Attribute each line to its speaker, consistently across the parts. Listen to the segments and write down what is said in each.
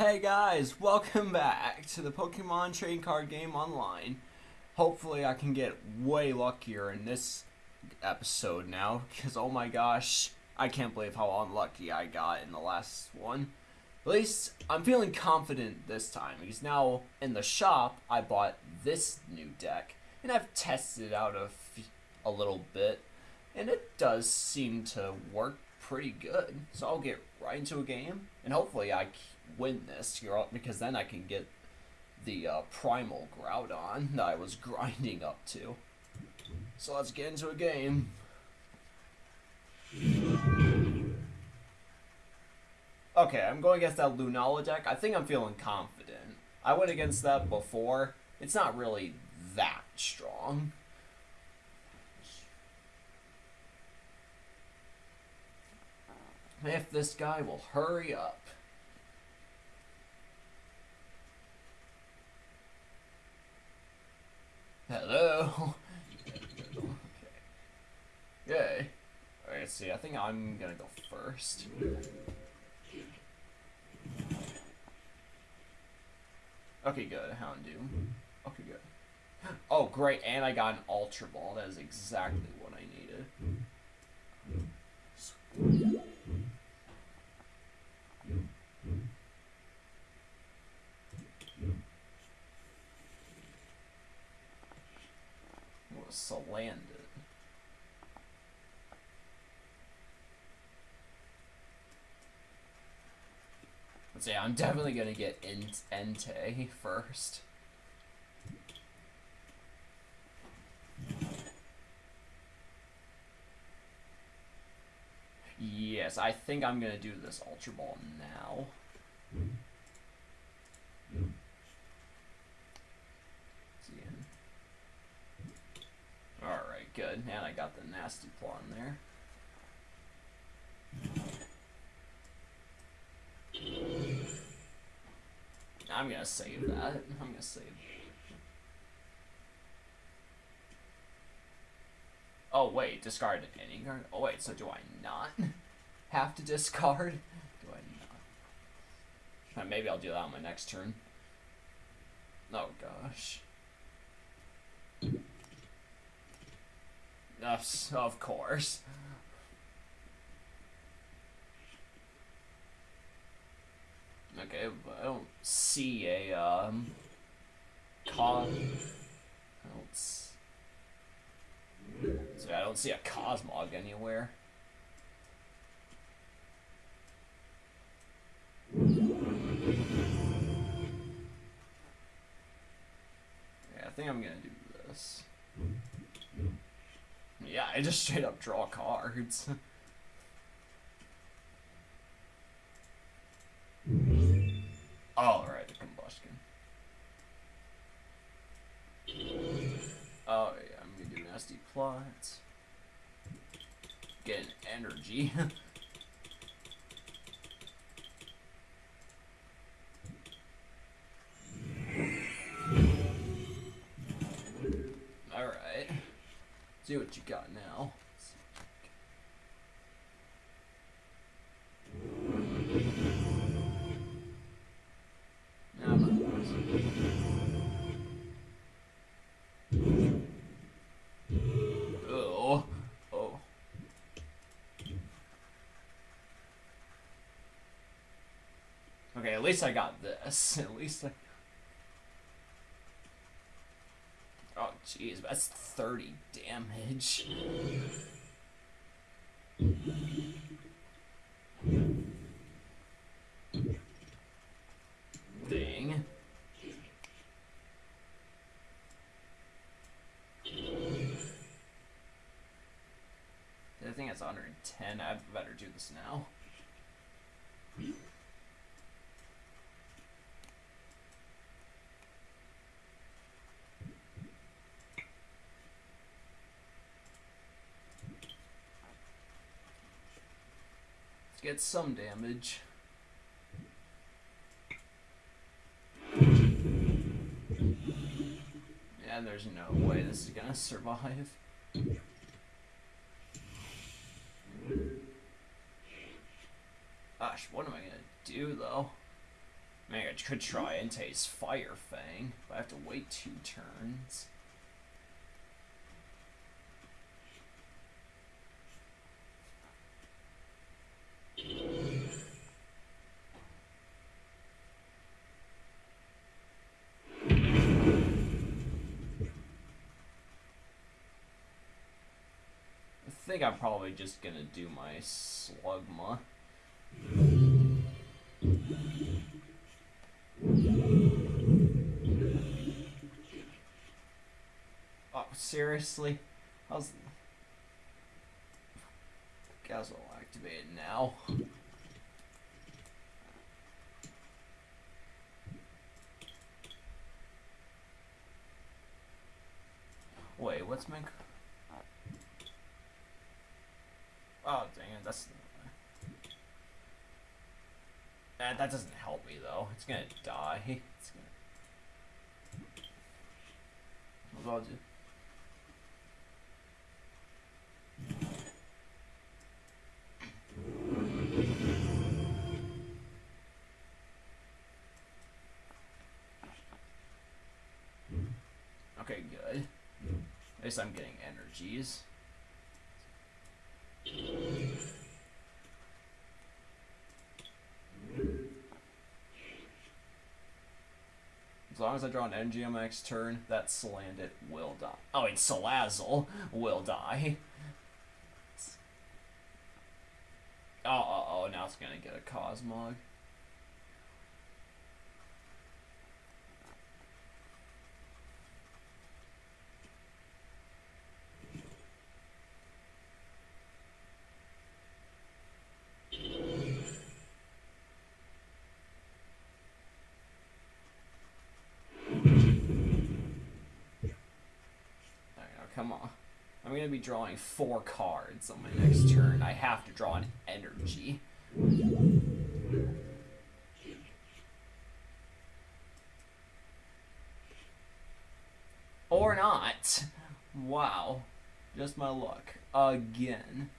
Speaker 1: Hey guys, welcome back to the Pokemon trading card game online. Hopefully I can get way luckier in this episode now, because oh my gosh, I can't believe how unlucky I got in the last one. At least I'm feeling confident this time, because now in the shop I bought this new deck, and I've tested it out a, a little bit, and it does seem to work pretty good. So I'll get right into a game, and hopefully I win this, you know, because then I can get the uh, primal Groudon that I was grinding up to. So let's get into a game. Okay, I'm going against that Lunala deck. I think I'm feeling confident. I went against that before. It's not really that strong. If this guy will hurry up. Hello. okay. Yay. Alright, see, I think I'm gonna go first. Okay, good. Houndoom. Okay, good. Oh, great, and I got an Ultra Ball. That is exactly what I needed. Let's see, I'm definitely gonna get Ent- Entei first. Yes, I think I'm gonna do this Ultra Ball now. See Alright, good. And I got the nasty pawn there. I'm gonna save that. I'm gonna save. Oh wait, discard any card. Oh wait, so do I not have to discard? Do I not? Uh, Maybe I'll do that on my next turn. Oh gosh. Yes, of course. Okay, but I don't see a um cos. I don't. s- So I don't see a Cosmog anywhere. Yeah, I think I'm gonna do this. Yeah, I just straight up draw cards. Alright, the combustion. Oh yeah, I'm gonna do nasty plots. Get an energy. Alright. See what you got now. Oh. Oh. Okay, at least I got this. At least I. Oh, jeez, that's 30 damage. Dang. I think it's 110. I better do this now. Get some damage. Yeah, there's no way this is gonna survive. Gosh, what am I gonna do though? I mean, I could try Entei's Fire Fang, but I have to wait two turns. Think I'm probably just gonna do my Slugma. Oh, seriously? How's... Guess I'll activate it now. Wait, what's my... Oh, dang it, that's... That, that doesn't help me, though. It's gonna die. It's gonna... What do... Okay, good. At least I'm getting energies. As long as I draw an energy on turn, that Salandit will die. Oh, wait, Salazzle will die. Oh, oh, oh, now it's gonna get a Cosmog. Come on. I'm gonna be drawing four cards on my next turn. I have to draw an energy. Or not. Wow. Just my luck. Again.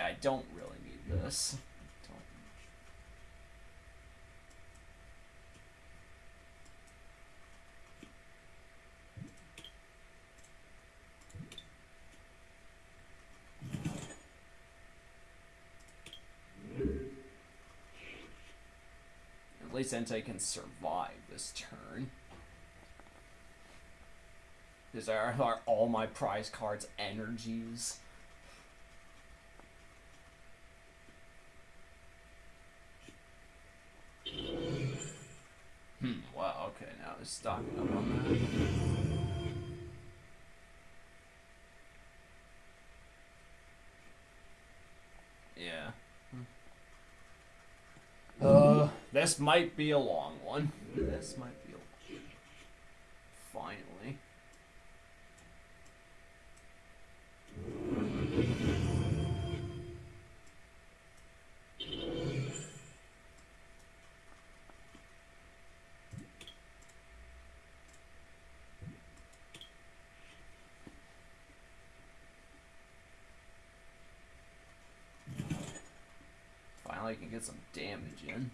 Speaker 1: I don't really need this. Least Entei can survive this turn. These are, are all my prize cards energies. Hmm, wow, okay, now they're stocking up on that. Yeah. Uh, this might be a long one. This might be a finally. Finally, I can get some damage in.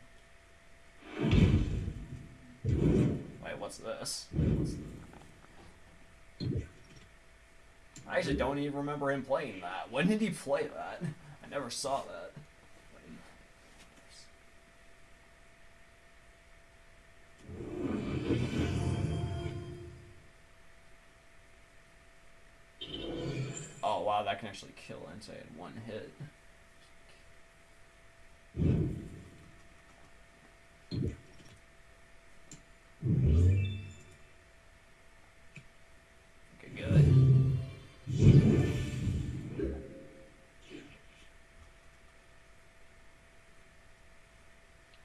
Speaker 1: Wait, what's this? I actually don't even remember him playing that. When did he play that? I never saw that. Oh wow, that can actually kill Entei in one hit.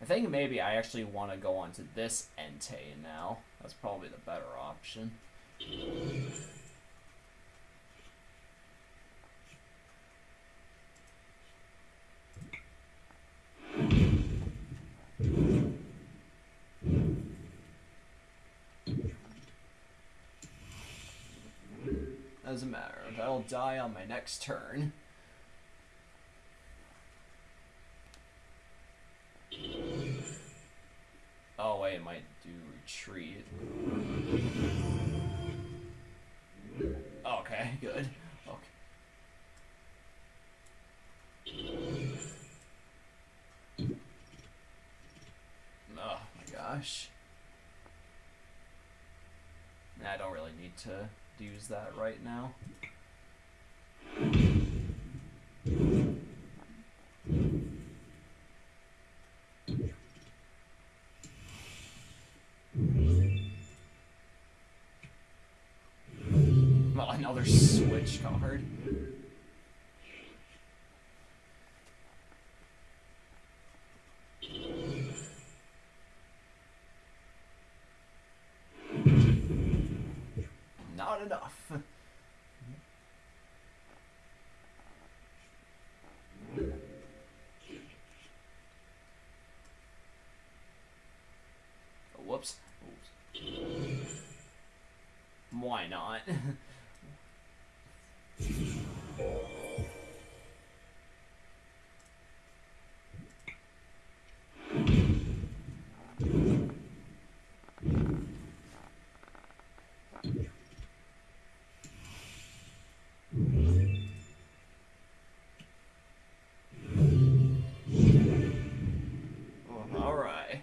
Speaker 1: Think maybe I actually want to go on to this Entei now. That's probably the better option. Doesn't matter. That'll die on my next turn. way, it might retreat. Okay, good. Okay. Oh my gosh. I don't really need to use that right now. Well, another switch card. Not enough. Oh, whoops. Oops. Why not? Oh, all right.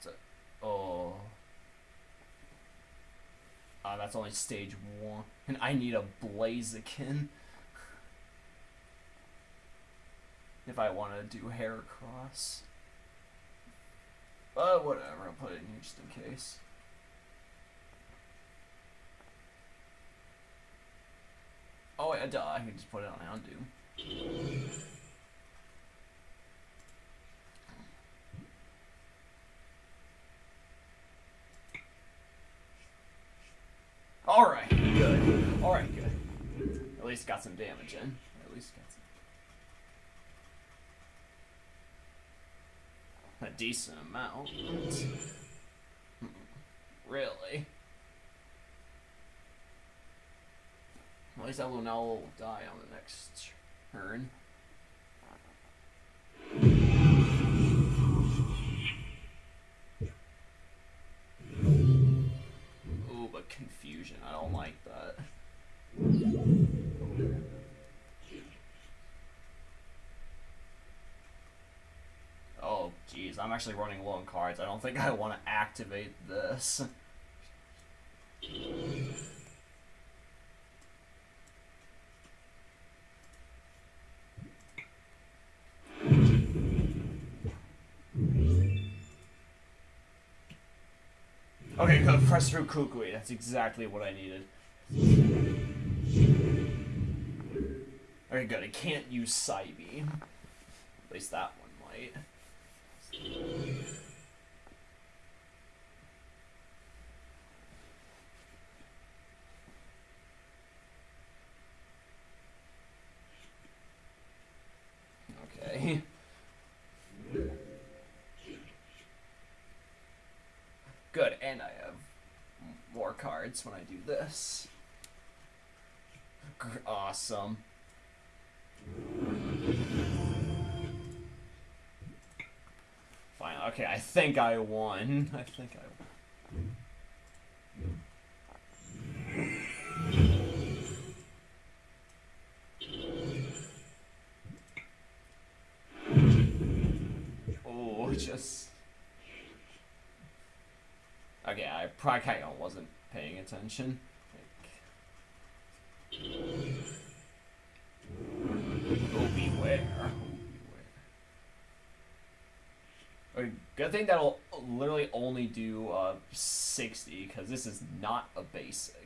Speaker 1: So, oh. That's only stage one. And I need a Blaziken. If I want to do Heracross. But whatever, I'll put it in here just in case. Oh, yeah, duh, I can just put it on Houndoom. Alright, good. Alright, good. At least got some damage in. At least got some. A decent amount. Hmm, Really? At least Lunala will die on the next turn. But confusion. I don't like that. Oh, jeez. I'm actually running low on cards. I don't think I want to activate this. Okay, good. Through Kukui. That's exactly what I needed. Okay, good. I can't use Psybeam. At least that one might. Okay. Good, and I have m- more cards when I do this. Awesome. Fine. Okay, I think I won. I think I. Oh, just. Okay, I probably attention. Like... Oh, Bewear. Oh, Bewear. Good thing that'll literally only do uh, 60, because this is not a basic.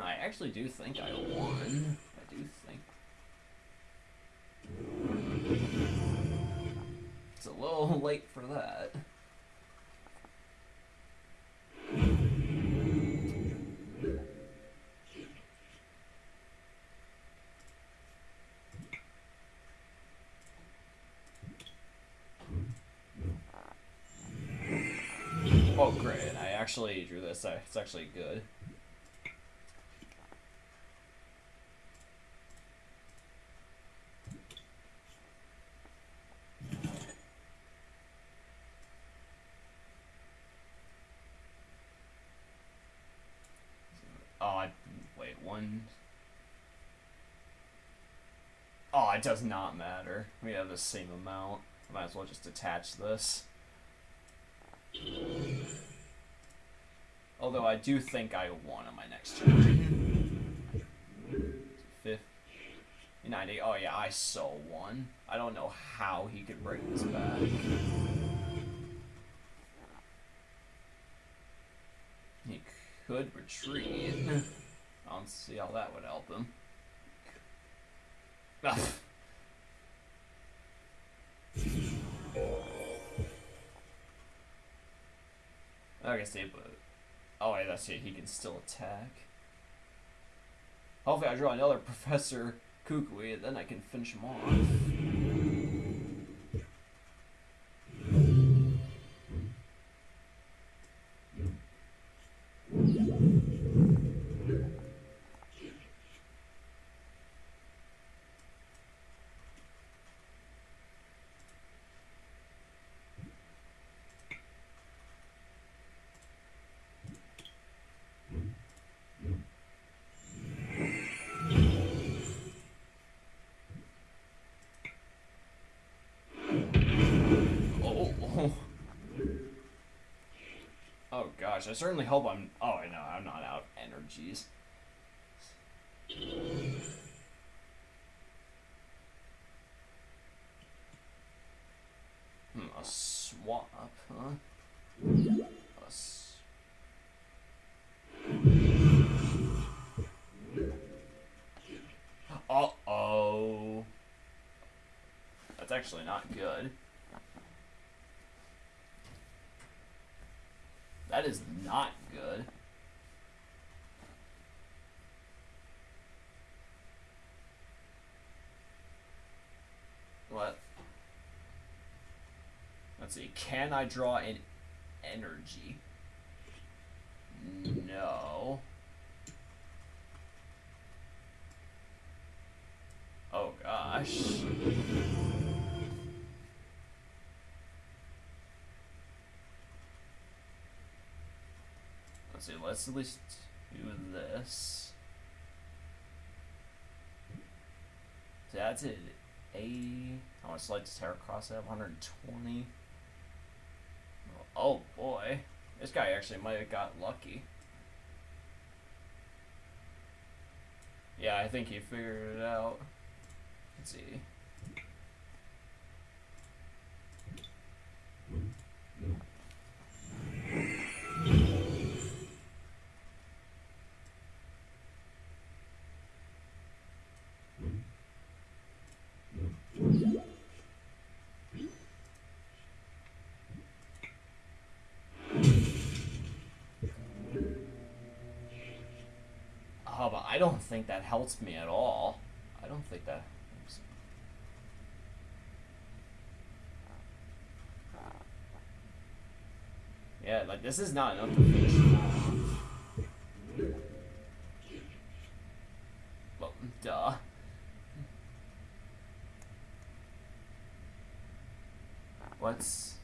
Speaker 1: I actually do think I won. I do think. It's a little late for that. Oh great, I actually drew this. It's actually good. Oh, I, wait, one. Oh, it does not matter. We have the same amount. Might as well just attach this. Although I do think I won on my next turn. Fifth. 90. Oh yeah, I so won. I don't know how he could bring this back. He could retreat. I don't see how that would help him. Ah. I guess they, but oh wait, that's it. He can still attack. Hopefully, I draw another Professor Kukui, and then I can finish him off. Gosh, I certainly hope I'm. Oh, I know, I'm not out energies. Hmm, a swap, huh? A s uh oh. That's actually not good. That is not good. What? Let's see. Can I draw an energy? No. Oh gosh. let's see, let's at least do this. So that's it. A how much light does Heracross have? 120. Oh boy. This guy actually might have got lucky. Yeah, I think he figured it out. Let's see. I don't think that helps me at all. I don't think that. Yeah, like this is not enough to finish Well, duh. What's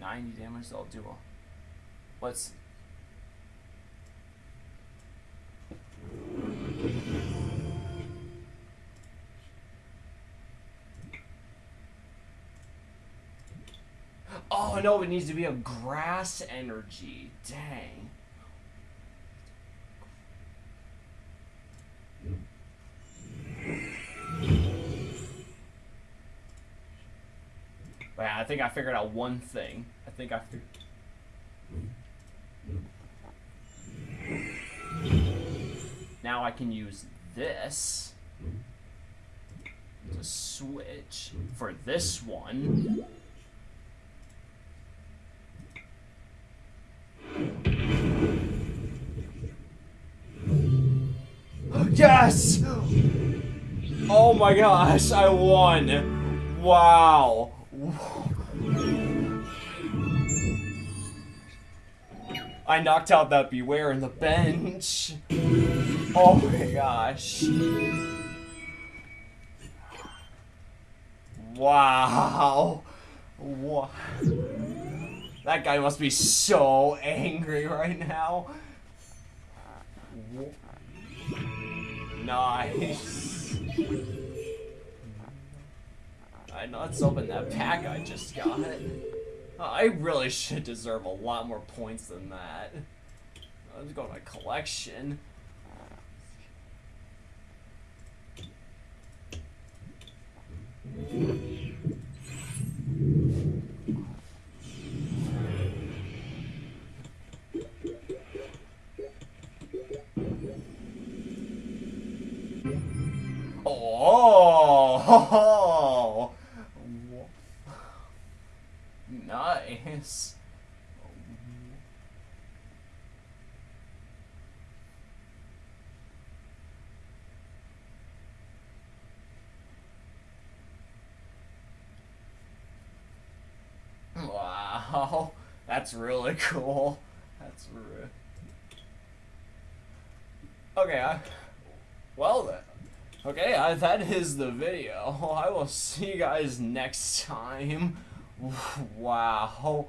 Speaker 1: 90 damage? I'll do. What's Oh no, it needs to be a grass energy. Dang. Wow, I think I figured out one thing. I think I figured... Now I can use this to switch for this one. Yes! Oh my gosh, I won! Wow! I knocked out that Bewear in the bench. Oh my gosh. Wow. What? That guy must be so angry right now. Nice. I know, let's open that pack I just got. Oh, I really should deserve a lot more points than that. Let's go to my collection. Oh, nice. Wow, that's really cool. That's re Okay, I, well then. Okay, uh, that is the video. I will see you guys next time. Wow.